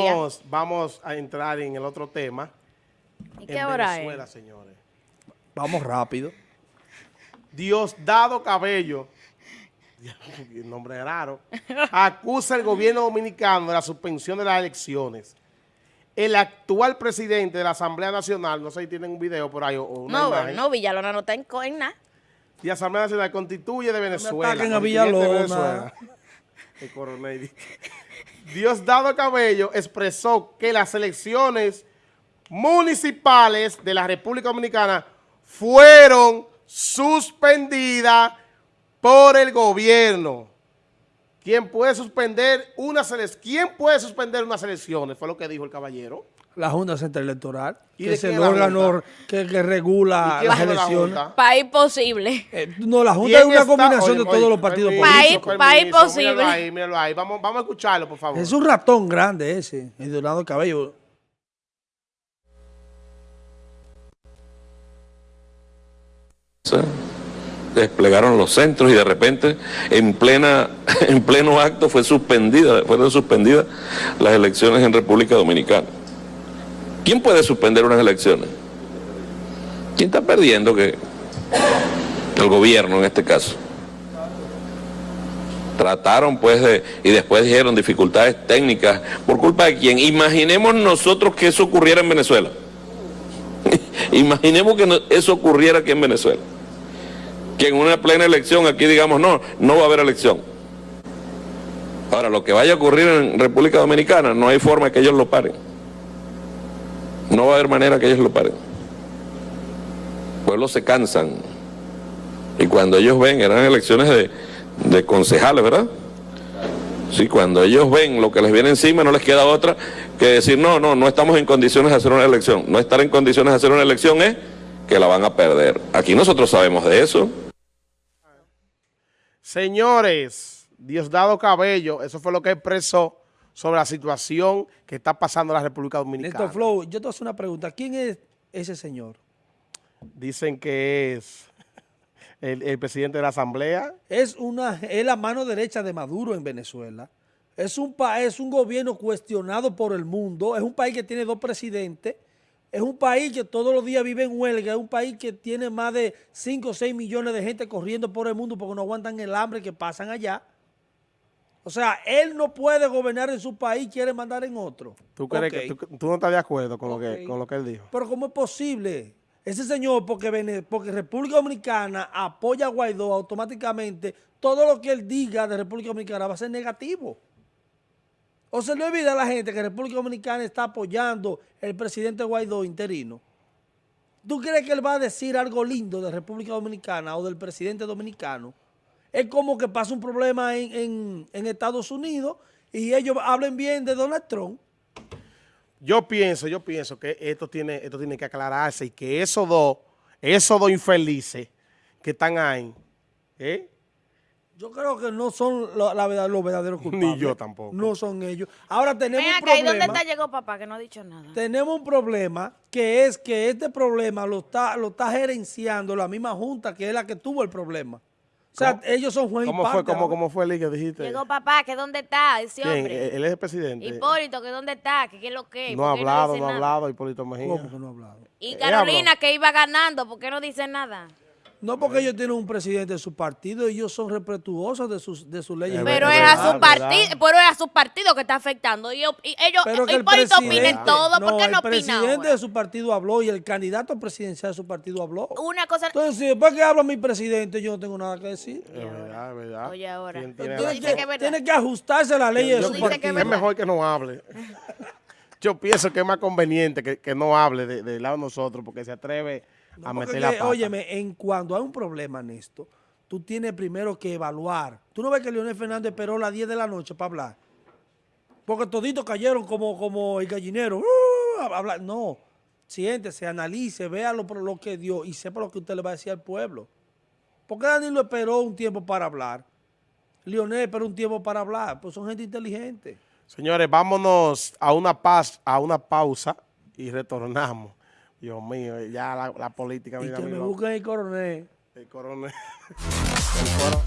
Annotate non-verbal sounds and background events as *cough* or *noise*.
Vamos, vamos a entrar en el otro tema. ¿Y qué en hora Venezuela, es? señores. Vamos rápido. Diosdado Cabello, *laughs* el nombre es raro, *laughs* acusa al gobierno dominicano de la suspensión de las elecciones. El actual presidente de la Asamblea Nacional, no sé si tienen un video por ahí o una No, imagen, no, Villalona no está en, co- en nada. y la Asamblea Nacional constituye de Venezuela. ataquen a Villalona. Venezuela. El coronel. Diosdado Cabello expresó que las elecciones municipales de la República Dominicana fueron suspendidas por el gobierno. ¿Quién puede suspender unas elecciones? ¿Quién puede suspender unas elecciones? Fue lo que dijo el caballero. La Junta Central Electoral, ¿Y que es el órgano que, que regula ¿Y quién las la elecciones. País posible. Eh, no, la Junta ¿Quién es una está? combinación Oye, de todos oye, los partidos permiso, políticos. País- posible. Míralo ahí, míralo ahí. Vamos, vamos a escucharlo, por favor. Es un ratón grande ese, el Donado Cabello. desplegaron los centros y de repente en plena *laughs* en pleno acto fue suspendida fueron suspendidas las elecciones en República Dominicana. ¿Quién puede suspender unas elecciones? ¿Quién está perdiendo que el gobierno en este caso? Trataron pues de, y después dijeron dificultades técnicas por culpa de quién. Imaginemos nosotros que eso ocurriera en Venezuela. *laughs* Imaginemos que eso ocurriera aquí en Venezuela que en una plena elección aquí digamos no, no va a haber elección. Ahora, lo que vaya a ocurrir en República Dominicana, no hay forma que ellos lo paren. No va a haber manera que ellos lo paren. Pueblos se cansan. Y cuando ellos ven, eran elecciones de, de concejales, ¿verdad? Sí, cuando ellos ven lo que les viene encima, no les queda otra que decir, no, no, no estamos en condiciones de hacer una elección. No estar en condiciones de hacer una elección es que la van a perder. Aquí nosotros sabemos de eso. Señores, Diosdado Cabello, eso fue lo que expresó sobre la situación que está pasando en la República Dominicana. Néstor Flow, yo te hago una pregunta. ¿Quién es ese señor? Dicen que es el, el presidente de la Asamblea. Es, una, es la mano derecha de Maduro en Venezuela. Es un, es un gobierno cuestionado por el mundo. Es un país que tiene dos presidentes. Es un país que todos los días vive en huelga. Es un país que tiene más de 5 o 6 millones de gente corriendo por el mundo porque no aguantan el hambre que pasan allá. O sea, él no puede gobernar en su país, quiere mandar en otro. ¿Tú, crees que, tú, tú no estás de acuerdo con, lo que, con lo que él dijo? Pero ¿cómo es posible? Ese señor, porque, porque República Dominicana apoya a Guaidó automáticamente, todo lo que él diga de República Dominicana va a ser negativo. O se le olvida a la gente que República Dominicana está apoyando el presidente Guaidó interino. ¿Tú crees que él va a decir algo lindo de República Dominicana o del presidente dominicano? Es como que pasa un problema en, en- en Estados Unidos y ellos hablen bien de Donald Trump. Yo pienso, yo pienso que esto tiene, esto tiene que aclararse y que esos dos, esos dos infelices que están ahí, ¿eh? Yo creo que no son lo- la verdad, los verdaderos *laughs* culpables. yo tampoco. No son ellos. Ahora tenemos Ven un acá, ¿y dónde problema. está llegó papá que no ha dicho nada? Tenemos un problema que es que este problema lo está, lo está gerenciando la misma junta que es la que tuvo el problema. O sea, ellos son juez y ¿Cómo fue, cómo, cómo fue el que dijiste? Llegó papá, que dónde está ese ¿Quién? hombre. Él es el presidente. Hipólito, que dónde está, que qué es lo que. no ha ¿Por qué hablado, no ha hablado, Hipólito Mejía. ¿Cómo que no ha hablado? Y Él Carolina, que iba ganando, ¿por qué no dice nada? No porque ellos tienen un presidente de su partido, ellos son respetuosos de sus, de sus leyes. Es Pero es a su partido, pero es a su partido que está afectando. Y, y ellos, Pero que el Hipólito opina presidente, en todo, ¿por qué el no opina presidente ahora? de su partido habló y el candidato presidencial de su partido habló. Una cosa... Entonces, si después que habla mi presidente, yo no tengo nada que decir. Es verdad, es verdad. Oye, ahora. Tiene que es que, verdad. tiene que ajustarse a la ley de su partido. es mejor que no hable. *laughs* Yo pienso que es más conveniente que, que no hable de- del lado de nosotros porque se atreve a Porque meter la que, pata. óyeme, en cuando hay un problema en esto, tú tienes primero que evaluar. Tú no ves que Leonel Fernández esperó las 10 de la noche para hablar. Porque toditos cayeron como, como el gallinero. ¡Uh! hablar. No, siéntese, analice, vea lo, lo que dio y sepa lo que usted le va a decir al pueblo. ¿Por qué Danilo esperó un tiempo para hablar? Leonel esperó un tiempo para hablar. Pues son gente inteligente. Señores, vámonos a una paz, a una pausa y retornamos. Dios mío, ya la, la política. Y mira, que me busquen el coronel. el coronel. *laughs* El coro-